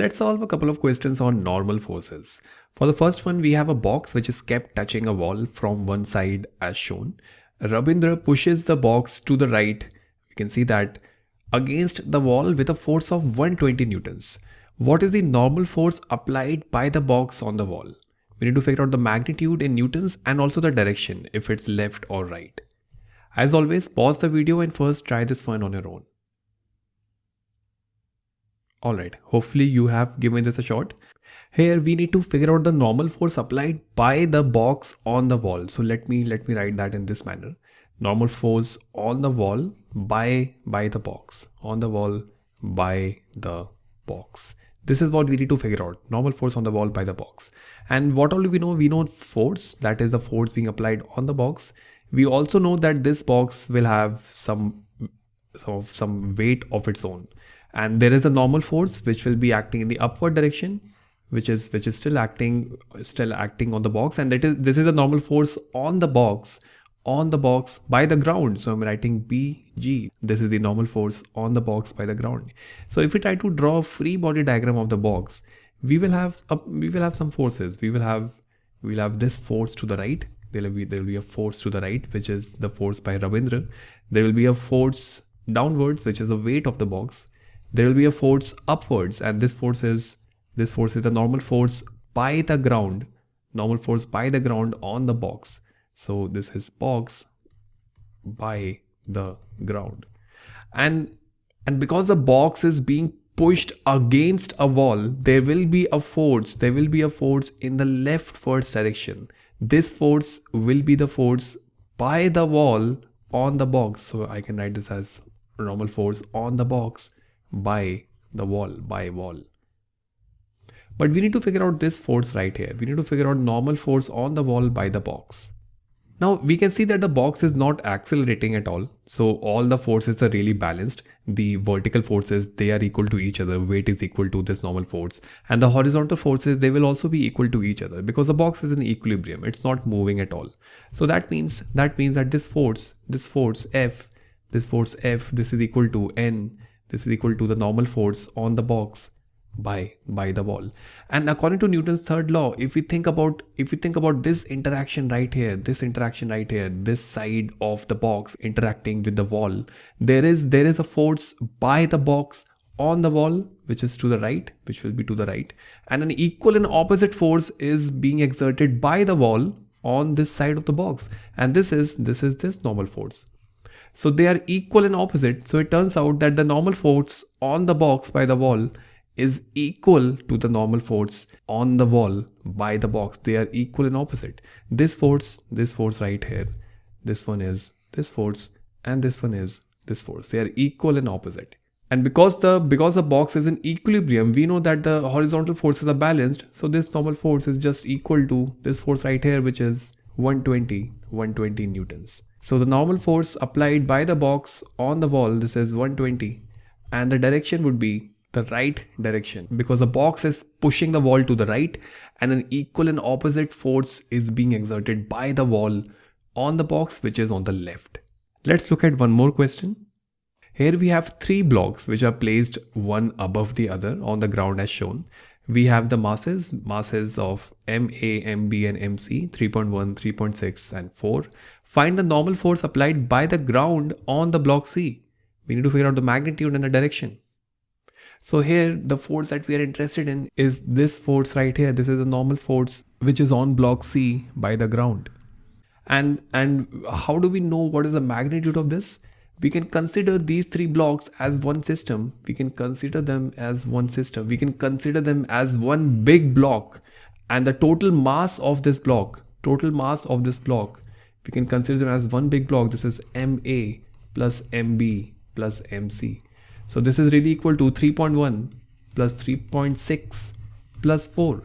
Let's solve a couple of questions on normal forces. For the first one, we have a box which is kept touching a wall from one side as shown. Rabindra pushes the box to the right. You can see that against the wall with a force of 120 newtons. What is the normal force applied by the box on the wall? We need to figure out the magnitude in newtons and also the direction if it's left or right. As always, pause the video and first try this one on your own. Alright, hopefully you have given this a shot. Here we need to figure out the normal force applied by the box on the wall. So let me let me write that in this manner. Normal force on the wall by by the box. On the wall by the box. This is what we need to figure out. Normal force on the wall by the box. And what all do we know? We know force, that is the force being applied on the box. We also know that this box will have some, some, some weight of its own and there is a normal force which will be acting in the upward direction which is which is still acting still acting on the box. And that is this is a normal force on the box on the box by the ground. So i'm writing bg this is the normal force on the box by the ground. So if we try to draw a free body diagram of the box we will have a, we will have some forces. We will have we'll have this force to the right. There will be there will be a force to the right which is the force by Rabindra. There will be a force downwards which is the weight of the box there will be a force upwards and this force is this force is a normal force by the ground normal force by the ground on the box. So this is box by the ground. And and because the box is being pushed against a wall there will be a force there will be a force in the leftwards direction. This force will be the force by the wall on the box. So i can write this as normal force on the box by the wall, by wall. But we need to figure out this force right here. We need to figure out normal force on the wall by the box. Now we can see that the box is not accelerating at all. So all the forces are really balanced. The vertical forces, they are equal to each other. Weight is equal to this normal force. And the horizontal forces, they will also be equal to each other because the box is in equilibrium. It's not moving at all. So that means, that means that this force, this force F, this force F, this is equal to N this is equal to the normal force on the box by by the wall. And according to newton's third law if we think about if we think about this interaction right here this interaction right here this side of the box interacting with the wall there is there is a force by the box on the wall which is to the right which will be to the right. And an equal and opposite force is being exerted by the wall on this side of the box. And this is this is this normal force so they are equal and opposite. So it turns out that the normal force on the box by the wall is equal to the normal force on the wall by the box. They are equal and opposite. This force, this force right here, this one is this force and this one is this force. They are equal and opposite. And because the because the box is in equilibrium, we know that the horizontal forces are balanced. So this normal force is just equal to this force right here, which is 120, 120 newtons. So the normal force applied by the box on the wall, this is 120 and the direction would be the right direction because the box is pushing the wall to the right and an equal and opposite force is being exerted by the wall on the box which is on the left. Let's look at one more question. Here we have three blocks which are placed one above the other on the ground as shown we have the masses, masses of MA, MB and MC 3.1, 3.6 and 4. Find the normal force applied by the ground on the block C. We need to figure out the magnitude and the direction. So here the force that we are interested in is this force right here. This is a normal force which is on block C by the ground. And, and how do we know what is the magnitude of this? We can consider these three blocks as one system. We can consider them as one system. We can consider them as one big block and the total mass of this block, total mass of this block, we can consider them as one big block. This is MA plus MB plus MC. So this is really equal to 3.1 plus 3.6 plus 4.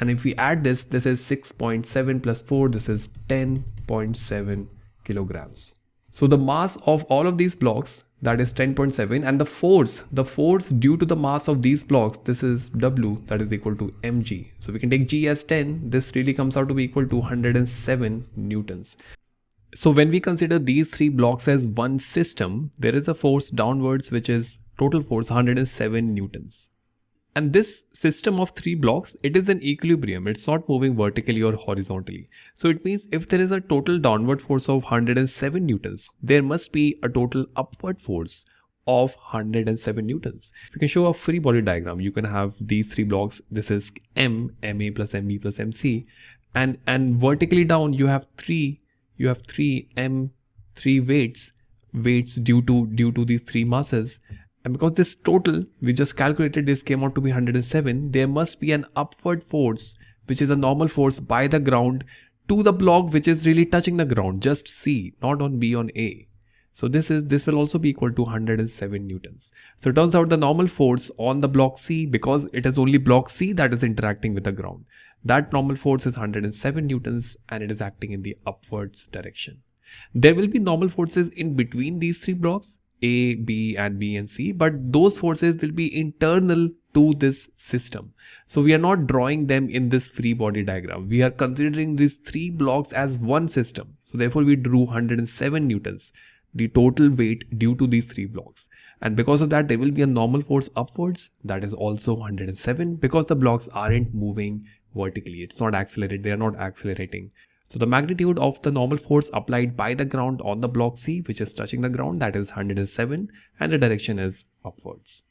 And if we add this, this is 6.7 plus 4, this is 10.7 kilograms. So the mass of all of these blocks that is 10.7 and the force, the force due to the mass of these blocks, this is W that is equal to mg. So we can take g as 10, this really comes out to be equal to 107 newtons. So when we consider these three blocks as one system, there is a force downwards which is total force 107 newtons. And this system of three blocks, it is in equilibrium. It's not moving vertically or horizontally. So it means if there is a total downward force of 107 newtons, there must be a total upward force of 107 newtons. If you can show a free body diagram, you can have these three blocks. This is M, MA plus MB plus MC. And, and vertically down, you have three, you have three M, three weights, weights due to, due to these three masses and because this total, we just calculated this came out to be 107, there must be an upward force, which is a normal force by the ground to the block which is really touching the ground, just C, not on B on A. So this is this will also be equal to 107 newtons. So it turns out the normal force on the block C because it is only block C that is interacting with the ground. That normal force is 107 newtons and it is acting in the upwards direction. There will be normal forces in between these three blocks a, B and B and C, but those forces will be internal to this system. So we are not drawing them in this free body diagram. We are considering these three blocks as one system. So therefore we drew 107 newtons, the total weight due to these three blocks. And because of that, there will be a normal force upwards that is also 107 because the blocks aren't moving vertically. It's not accelerated. They are not accelerating. So the magnitude of the normal force applied by the ground on the block C, which is touching the ground, that is 107 and the direction is upwards.